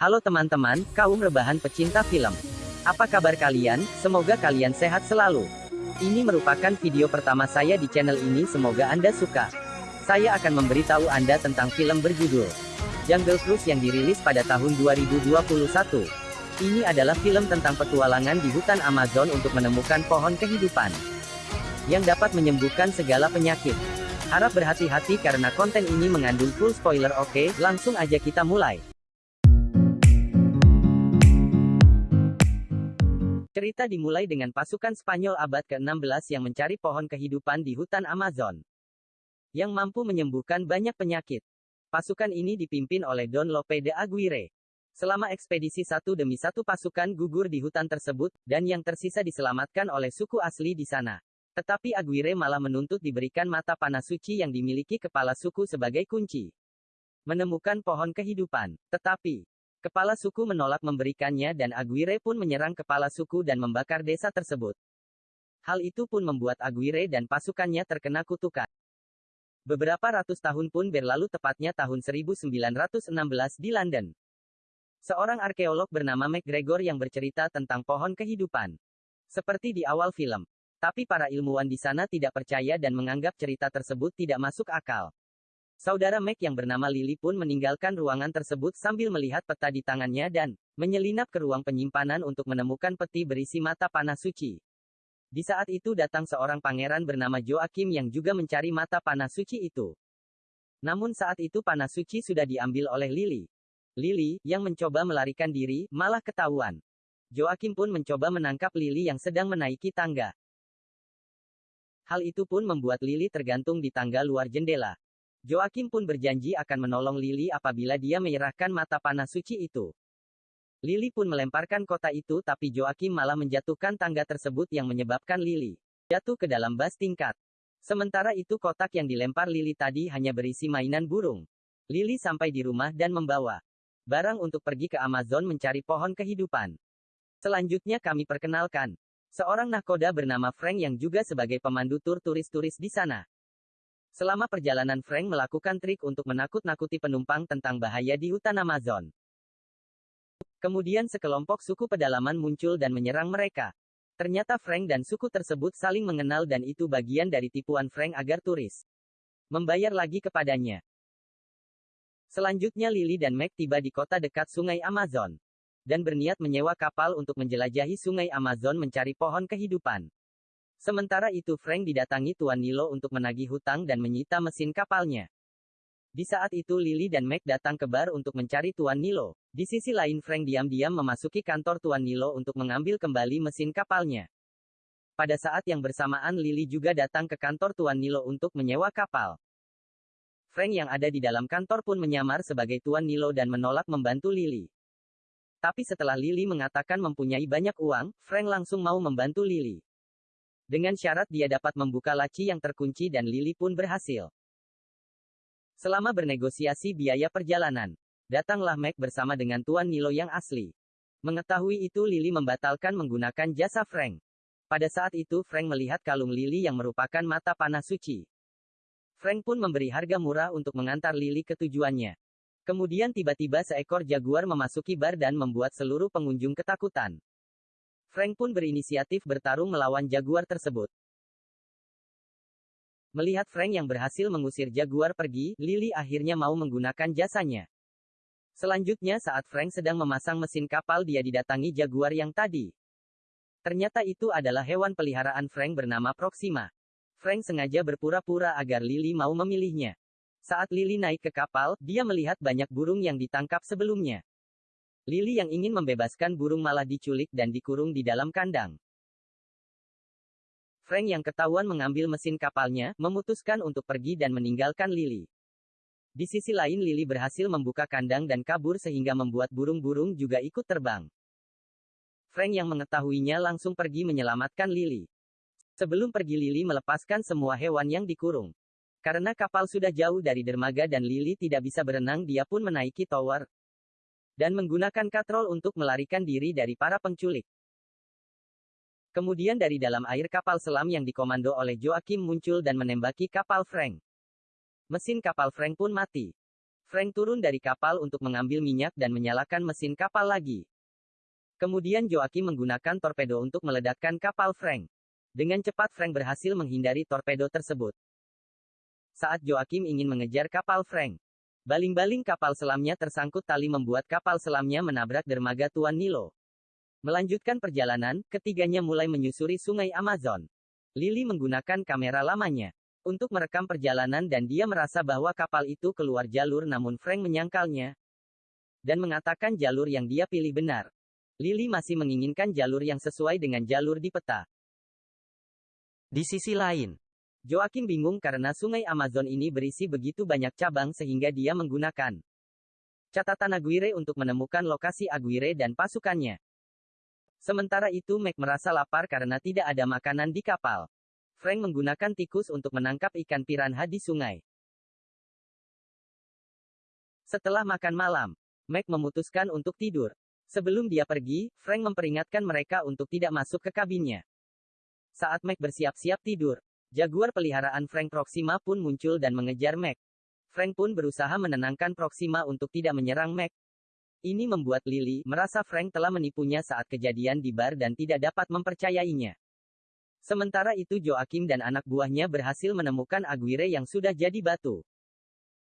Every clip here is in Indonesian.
Halo teman-teman, kaum rebahan pecinta film. Apa kabar kalian? Semoga kalian sehat selalu. Ini merupakan video pertama saya di channel ini semoga Anda suka. Saya akan memberitahu Anda tentang film berjudul Jungle Cruise yang dirilis pada tahun 2021. Ini adalah film tentang petualangan di hutan Amazon untuk menemukan pohon kehidupan yang dapat menyembuhkan segala penyakit. Harap berhati-hati karena konten ini mengandung full spoiler oke, langsung aja kita mulai. Cerita dimulai dengan pasukan Spanyol abad ke-16 yang mencari pohon kehidupan di hutan Amazon. Yang mampu menyembuhkan banyak penyakit. Pasukan ini dipimpin oleh Don Lope de Aguirre. Selama ekspedisi satu demi satu pasukan gugur di hutan tersebut, dan yang tersisa diselamatkan oleh suku asli di sana. Tetapi Aguirre malah menuntut diberikan mata panah suci yang dimiliki kepala suku sebagai kunci. Menemukan pohon kehidupan. Tetapi, kepala suku menolak memberikannya dan Aguirre pun menyerang kepala suku dan membakar desa tersebut. Hal itu pun membuat Aguirre dan pasukannya terkena kutukan. Beberapa ratus tahun pun berlalu tepatnya tahun 1916 di London. Seorang arkeolog bernama McGregor yang bercerita tentang pohon kehidupan. Seperti di awal film, tapi para ilmuwan di sana tidak percaya dan menganggap cerita tersebut tidak masuk akal. Saudara Mac yang bernama Lily pun meninggalkan ruangan tersebut sambil melihat peta di tangannya dan menyelinap ke ruang penyimpanan untuk menemukan peti berisi mata panah suci. Di saat itu datang seorang pangeran bernama Joachim yang juga mencari mata panah suci itu. Namun saat itu panah suci sudah diambil oleh Lily. Lily, yang mencoba melarikan diri, malah ketahuan. Joachim pun mencoba menangkap Lily yang sedang menaiki tangga. Hal itu pun membuat Lily tergantung di tangga luar jendela. Joakim pun berjanji akan menolong Lily apabila dia menyerahkan mata panah suci itu. Lily pun melemparkan kota itu tapi Joakim malah menjatuhkan tangga tersebut yang menyebabkan Lily jatuh ke dalam bas tingkat. Sementara itu kotak yang dilempar Lily tadi hanya berisi mainan burung. Lily sampai di rumah dan membawa barang untuk pergi ke Amazon mencari pohon kehidupan. Selanjutnya kami perkenalkan Seorang nahkoda bernama Frank yang juga sebagai pemandu tur turis-turis di sana. Selama perjalanan Frank melakukan trik untuk menakut-nakuti penumpang tentang bahaya di hutan Amazon. Kemudian sekelompok suku pedalaman muncul dan menyerang mereka. Ternyata Frank dan suku tersebut saling mengenal dan itu bagian dari tipuan Frank agar turis membayar lagi kepadanya. Selanjutnya Lily dan Mac tiba di kota dekat sungai Amazon dan berniat menyewa kapal untuk menjelajahi sungai Amazon mencari pohon kehidupan. Sementara itu Frank didatangi Tuan Nilo untuk menagih hutang dan menyita mesin kapalnya. Di saat itu Lily dan Mac datang ke bar untuk mencari Tuan Nilo. Di sisi lain Frank diam-diam memasuki kantor Tuan Nilo untuk mengambil kembali mesin kapalnya. Pada saat yang bersamaan Lily juga datang ke kantor Tuan Nilo untuk menyewa kapal. Frank yang ada di dalam kantor pun menyamar sebagai Tuan Nilo dan menolak membantu Lily. Tapi setelah Lily mengatakan mempunyai banyak uang, Frank langsung mau membantu Lily. Dengan syarat dia dapat membuka laci yang terkunci dan Lily pun berhasil. Selama bernegosiasi biaya perjalanan, datanglah Mac bersama dengan Tuan Nilo yang asli. Mengetahui itu Lily membatalkan menggunakan jasa Frank. Pada saat itu Frank melihat kalung Lily yang merupakan mata panah suci. Frank pun memberi harga murah untuk mengantar Lily ke tujuannya. Kemudian tiba-tiba seekor jaguar memasuki bar dan membuat seluruh pengunjung ketakutan. Frank pun berinisiatif bertarung melawan jaguar tersebut. Melihat Frank yang berhasil mengusir jaguar pergi, Lily akhirnya mau menggunakan jasanya. Selanjutnya saat Frank sedang memasang mesin kapal dia didatangi jaguar yang tadi. Ternyata itu adalah hewan peliharaan Frank bernama Proxima. Frank sengaja berpura-pura agar Lily mau memilihnya. Saat Lily naik ke kapal, dia melihat banyak burung yang ditangkap sebelumnya. Lily yang ingin membebaskan burung malah diculik dan dikurung di dalam kandang. Frank yang ketahuan mengambil mesin kapalnya, memutuskan untuk pergi dan meninggalkan Lily. Di sisi lain Lily berhasil membuka kandang dan kabur sehingga membuat burung-burung juga ikut terbang. Frank yang mengetahuinya langsung pergi menyelamatkan Lily. Sebelum pergi Lily melepaskan semua hewan yang dikurung. Karena kapal sudah jauh dari dermaga dan Lily tidak bisa berenang dia pun menaiki tower. Dan menggunakan katrol untuk melarikan diri dari para penculik. Kemudian dari dalam air kapal selam yang dikomando oleh Joachim muncul dan menembaki kapal Frank. Mesin kapal Frank pun mati. Frank turun dari kapal untuk mengambil minyak dan menyalakan mesin kapal lagi. Kemudian Joakim menggunakan torpedo untuk meledakkan kapal Frank. Dengan cepat Frank berhasil menghindari torpedo tersebut. Saat Joakim ingin mengejar kapal Frank, baling-baling kapal selamnya tersangkut tali membuat kapal selamnya menabrak dermaga Tuan Nilo. Melanjutkan perjalanan, ketiganya mulai menyusuri sungai Amazon. Lily menggunakan kamera lamanya untuk merekam perjalanan dan dia merasa bahwa kapal itu keluar jalur namun Frank menyangkalnya dan mengatakan jalur yang dia pilih benar. Lily masih menginginkan jalur yang sesuai dengan jalur di peta. Di sisi lain, Joakim bingung karena sungai Amazon ini berisi begitu banyak cabang sehingga dia menggunakan catatan Aguirre untuk menemukan lokasi Aguirre dan pasukannya. Sementara itu Mac merasa lapar karena tidak ada makanan di kapal. Frank menggunakan tikus untuk menangkap ikan piranha di sungai. Setelah makan malam, Mac memutuskan untuk tidur. Sebelum dia pergi, Frank memperingatkan mereka untuk tidak masuk ke kabinnya. Saat Mac bersiap-siap tidur, Jaguar peliharaan Frank Proxima pun muncul dan mengejar Mac. Frank pun berusaha menenangkan Proxima untuk tidak menyerang Mac. Ini membuat Lily merasa Frank telah menipunya saat kejadian di bar dan tidak dapat mempercayainya. Sementara itu Joakim dan anak buahnya berhasil menemukan Aguirre yang sudah jadi batu.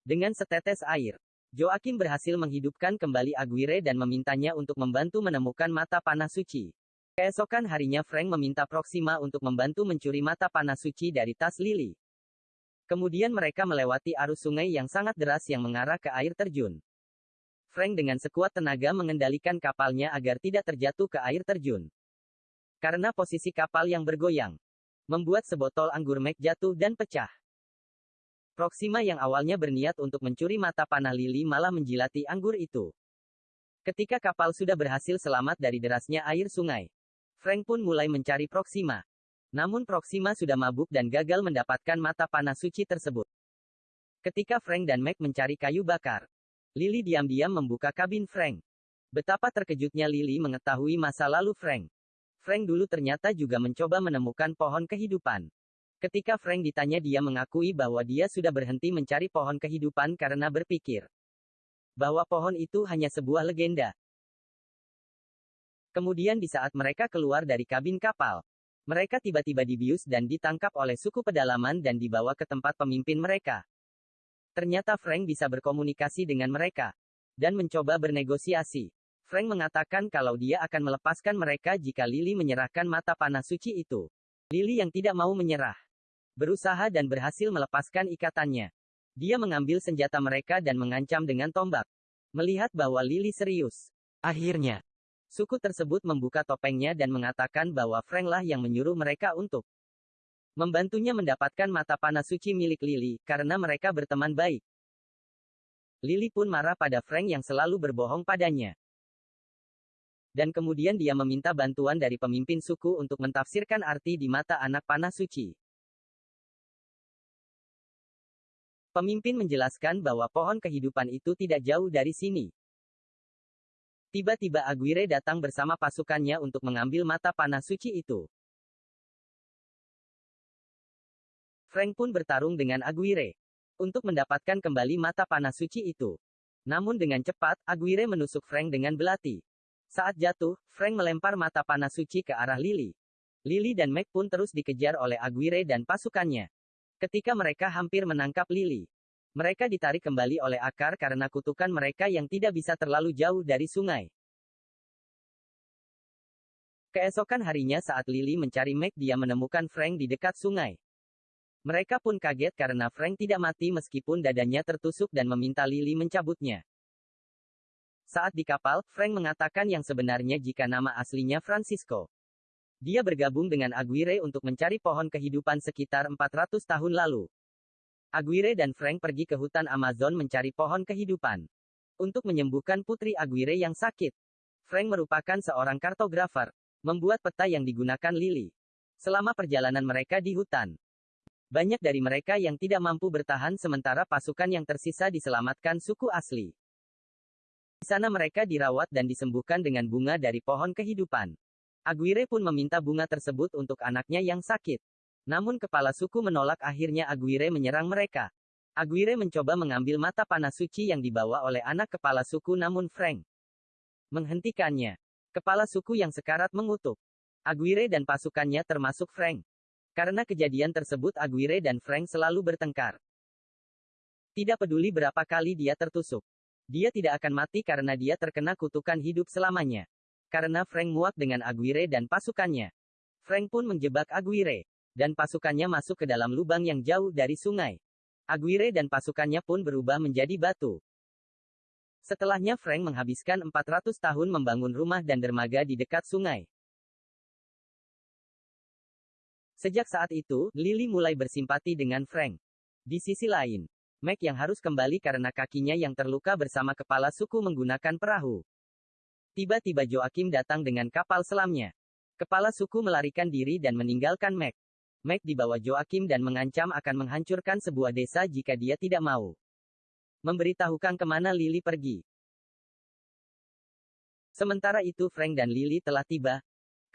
Dengan setetes air, Joakim berhasil menghidupkan kembali Aguirre dan memintanya untuk membantu menemukan mata panah suci. Keesokan harinya Frank meminta Proxima untuk membantu mencuri mata panah suci dari tas Lily. Kemudian mereka melewati arus sungai yang sangat deras yang mengarah ke air terjun. Frank dengan sekuat tenaga mengendalikan kapalnya agar tidak terjatuh ke air terjun. Karena posisi kapal yang bergoyang, membuat sebotol anggur Mac jatuh dan pecah. Proxima yang awalnya berniat untuk mencuri mata panah Lili malah menjilati anggur itu. Ketika kapal sudah berhasil selamat dari derasnya air sungai, Frank pun mulai mencari Proxima. Namun Proxima sudah mabuk dan gagal mendapatkan mata panah suci tersebut. Ketika Frank dan Mac mencari kayu bakar, Lily diam-diam membuka kabin Frank. Betapa terkejutnya Lily mengetahui masa lalu Frank. Frank dulu ternyata juga mencoba menemukan pohon kehidupan. Ketika Frank ditanya dia mengakui bahwa dia sudah berhenti mencari pohon kehidupan karena berpikir bahwa pohon itu hanya sebuah legenda. Kemudian di saat mereka keluar dari kabin kapal, mereka tiba-tiba dibius dan ditangkap oleh suku pedalaman dan dibawa ke tempat pemimpin mereka. Ternyata Frank bisa berkomunikasi dengan mereka dan mencoba bernegosiasi. Frank mengatakan kalau dia akan melepaskan mereka jika Lily menyerahkan mata panah suci itu. Lily yang tidak mau menyerah. Berusaha dan berhasil melepaskan ikatannya. Dia mengambil senjata mereka dan mengancam dengan tombak. Melihat bahwa Lily serius. Akhirnya, suku tersebut membuka topengnya dan mengatakan bahwa Frank lah yang menyuruh mereka untuk membantunya mendapatkan mata panah suci milik Lily, karena mereka berteman baik. Lily pun marah pada Frank yang selalu berbohong padanya dan kemudian dia meminta bantuan dari pemimpin suku untuk mentafsirkan arti di mata anak panah suci. Pemimpin menjelaskan bahwa pohon kehidupan itu tidak jauh dari sini. Tiba-tiba Aguirre datang bersama pasukannya untuk mengambil mata panah suci itu. Frank pun bertarung dengan Aguirre untuk mendapatkan kembali mata panah suci itu. Namun dengan cepat, Aguirre menusuk Frank dengan belati. Saat jatuh, Frank melempar mata panah suci ke arah Lily. Lily dan Mac pun terus dikejar oleh Aguirre dan pasukannya. Ketika mereka hampir menangkap Lily, mereka ditarik kembali oleh akar karena kutukan mereka yang tidak bisa terlalu jauh dari sungai. Keesokan harinya saat Lily mencari Mac dia menemukan Frank di dekat sungai. Mereka pun kaget karena Frank tidak mati meskipun dadanya tertusuk dan meminta Lily mencabutnya. Saat di kapal, Frank mengatakan yang sebenarnya jika nama aslinya Francisco. Dia bergabung dengan Aguirre untuk mencari pohon kehidupan sekitar 400 tahun lalu. Aguirre dan Frank pergi ke hutan Amazon mencari pohon kehidupan. Untuk menyembuhkan putri Aguirre yang sakit. Frank merupakan seorang kartografer, membuat peta yang digunakan Lily. Selama perjalanan mereka di hutan, banyak dari mereka yang tidak mampu bertahan sementara pasukan yang tersisa diselamatkan suku asli. Di sana mereka dirawat dan disembuhkan dengan bunga dari pohon kehidupan. Aguirre pun meminta bunga tersebut untuk anaknya yang sakit. Namun kepala suku menolak akhirnya Aguirre menyerang mereka. Aguirre mencoba mengambil mata panah suci yang dibawa oleh anak kepala suku namun Frank menghentikannya. Kepala suku yang sekarat mengutuk. Aguirre dan pasukannya termasuk Frank. Karena kejadian tersebut Aguirre dan Frank selalu bertengkar. Tidak peduli berapa kali dia tertusuk. Dia tidak akan mati karena dia terkena kutukan hidup selamanya. Karena Frank muak dengan Aguirre dan pasukannya. Frank pun menjebak Aguirre. Dan pasukannya masuk ke dalam lubang yang jauh dari sungai. Aguirre dan pasukannya pun berubah menjadi batu. Setelahnya Frank menghabiskan 400 tahun membangun rumah dan dermaga di dekat sungai. Sejak saat itu, Lily mulai bersimpati dengan Frank. Di sisi lain, Mac yang harus kembali karena kakinya yang terluka bersama kepala suku menggunakan perahu. Tiba-tiba Joakim datang dengan kapal selamnya. Kepala suku melarikan diri dan meninggalkan Mac. Mac dibawa Joakim dan mengancam akan menghancurkan sebuah desa jika dia tidak mau. Memberitahukan ke mana Lily pergi. Sementara itu Frank dan Lily telah tiba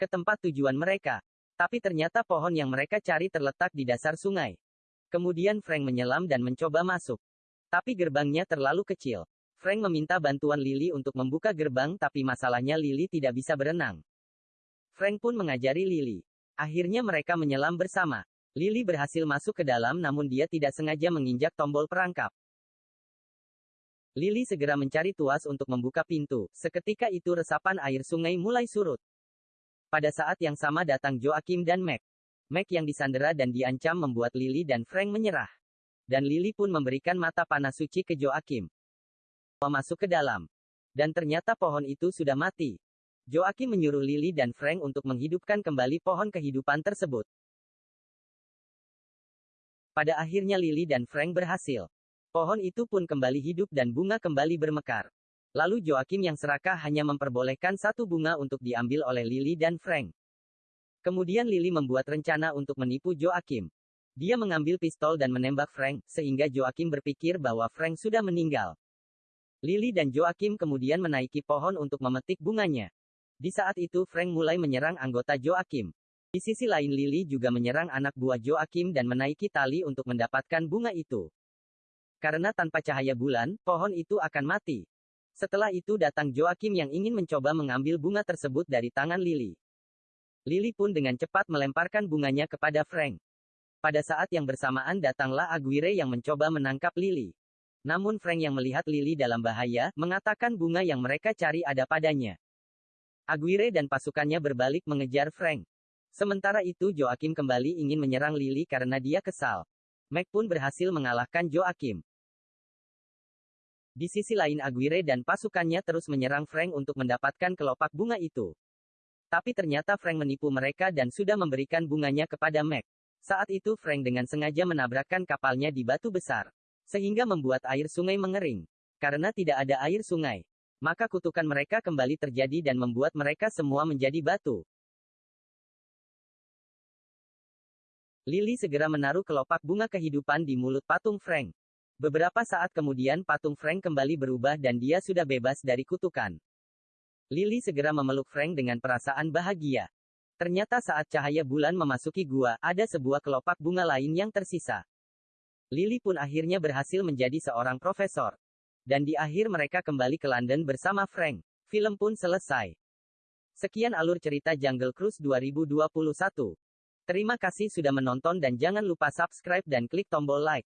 ke tempat tujuan mereka. Tapi ternyata pohon yang mereka cari terletak di dasar sungai. Kemudian Frank menyelam dan mencoba masuk. Tapi gerbangnya terlalu kecil. Frank meminta bantuan Lily untuk membuka gerbang tapi masalahnya Lily tidak bisa berenang. Frank pun mengajari Lily. Akhirnya mereka menyelam bersama. Lily berhasil masuk ke dalam namun dia tidak sengaja menginjak tombol perangkap. Lily segera mencari tuas untuk membuka pintu. Seketika itu resapan air sungai mulai surut. Pada saat yang sama datang Joakim dan Mac. Mac yang disandera dan diancam membuat Lily dan Frank menyerah. Dan Lily pun memberikan mata panah suci ke Joakim. Masuk ke dalam. Dan ternyata pohon itu sudah mati. Joakim menyuruh Lily dan Frank untuk menghidupkan kembali pohon kehidupan tersebut. Pada akhirnya Lily dan Frank berhasil. Pohon itu pun kembali hidup dan bunga kembali bermekar. Lalu Joakim yang serakah hanya memperbolehkan satu bunga untuk diambil oleh Lily dan Frank. Kemudian Lily membuat rencana untuk menipu Joakim. Dia mengambil pistol dan menembak Frank, sehingga Joakim berpikir bahwa Frank sudah meninggal. Lily dan Joakim kemudian menaiki pohon untuk memetik bunganya. Di saat itu Frank mulai menyerang anggota Joakim. Di sisi lain Lily juga menyerang anak buah Joakim dan menaiki tali untuk mendapatkan bunga itu. Karena tanpa cahaya bulan, pohon itu akan mati. Setelah itu datang Joakim yang ingin mencoba mengambil bunga tersebut dari tangan Lily. Lily pun dengan cepat melemparkan bunganya kepada Frank. Pada saat yang bersamaan datanglah Aguirre yang mencoba menangkap Lily. Namun Frank yang melihat Lily dalam bahaya, mengatakan bunga yang mereka cari ada padanya. Aguirre dan pasukannya berbalik mengejar Frank. Sementara itu Joakim kembali ingin menyerang Lily karena dia kesal. Mac pun berhasil mengalahkan Joakim. Di sisi lain Aguirre dan pasukannya terus menyerang Frank untuk mendapatkan kelopak bunga itu. Tapi ternyata Frank menipu mereka dan sudah memberikan bunganya kepada Mac. Saat itu Frank dengan sengaja menabrakkan kapalnya di batu besar. Sehingga membuat air sungai mengering. Karena tidak ada air sungai, maka kutukan mereka kembali terjadi dan membuat mereka semua menjadi batu. Lily segera menaruh kelopak bunga kehidupan di mulut patung Frank. Beberapa saat kemudian patung Frank kembali berubah dan dia sudah bebas dari kutukan. Lily segera memeluk Frank dengan perasaan bahagia. Ternyata saat cahaya bulan memasuki gua, ada sebuah kelopak bunga lain yang tersisa. Lily pun akhirnya berhasil menjadi seorang profesor. Dan di akhir mereka kembali ke London bersama Frank. Film pun selesai. Sekian alur cerita Jungle Cruise 2021. Terima kasih sudah menonton dan jangan lupa subscribe dan klik tombol like.